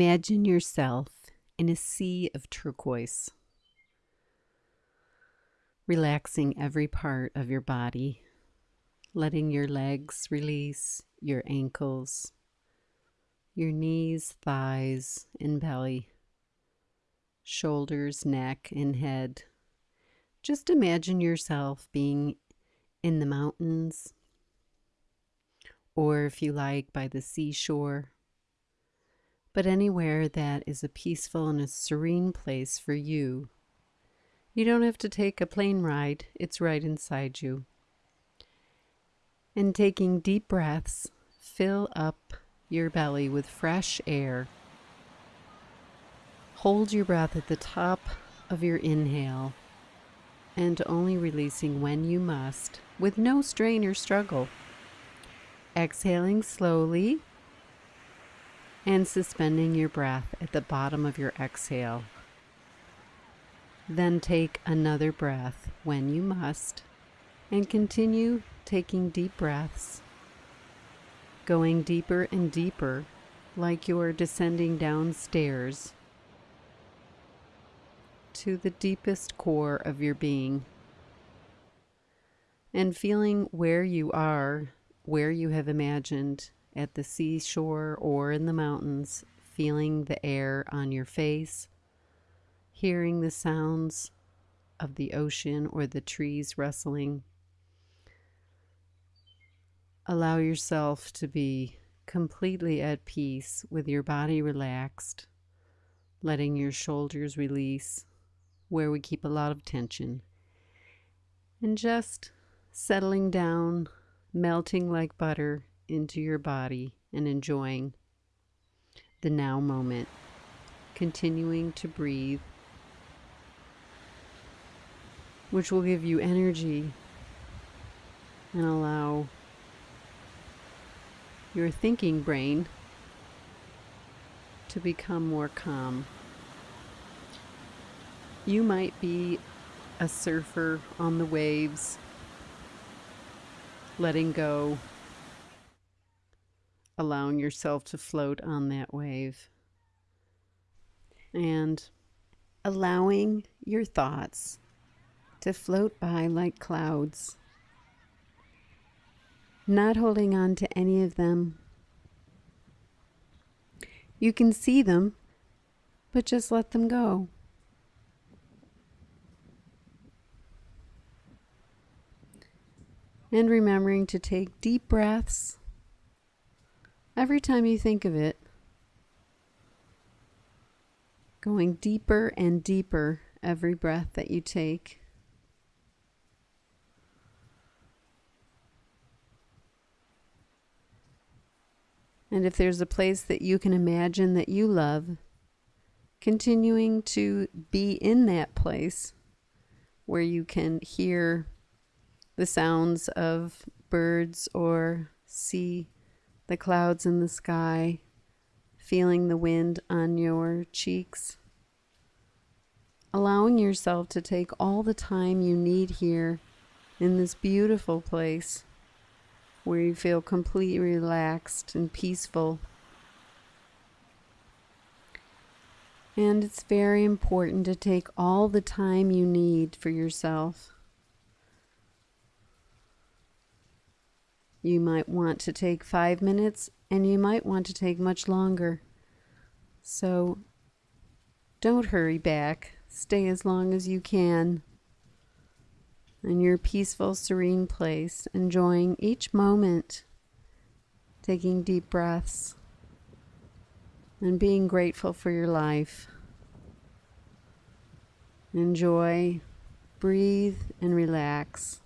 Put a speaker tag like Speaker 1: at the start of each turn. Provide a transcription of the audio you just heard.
Speaker 1: Imagine yourself in a sea of turquoise, relaxing every part of your body, letting your legs release, your ankles, your knees, thighs, and belly, shoulders, neck, and head. Just imagine yourself being in the mountains, or if you like, by the seashore but anywhere that is a peaceful and a serene place for you. You don't have to take a plane ride, it's right inside you. And taking deep breaths, fill up your belly with fresh air. Hold your breath at the top of your inhale and only releasing when you must, with no strain or struggle. Exhaling slowly and suspending your breath at the bottom of your exhale. Then take another breath when you must and continue taking deep breaths, going deeper and deeper like you are descending downstairs to the deepest core of your being and feeling where you are, where you have imagined at the seashore or in the mountains, feeling the air on your face, hearing the sounds of the ocean or the trees rustling. Allow yourself to be completely at peace with your body relaxed, letting your shoulders release where we keep a lot of tension, and just settling down, melting like butter into your body and enjoying the now moment, continuing to breathe, which will give you energy and allow your thinking brain to become more calm. You might be a surfer on the waves, letting go allowing yourself to float on that wave and allowing your thoughts to float by like clouds, not holding on to any of them. You can see them, but just let them go. And remembering to take deep breaths every time you think of it, going deeper and deeper every breath that you take. And if there's a place that you can imagine that you love, continuing to be in that place where you can hear the sounds of birds or see the clouds in the sky, feeling the wind on your cheeks. Allowing yourself to take all the time you need here in this beautiful place where you feel completely relaxed and peaceful. And it's very important to take all the time you need for yourself. You might want to take five minutes and you might want to take much longer. So don't hurry back. Stay as long as you can in your peaceful, serene place, enjoying each moment, taking deep breaths, and being grateful for your life. Enjoy, breathe, and relax.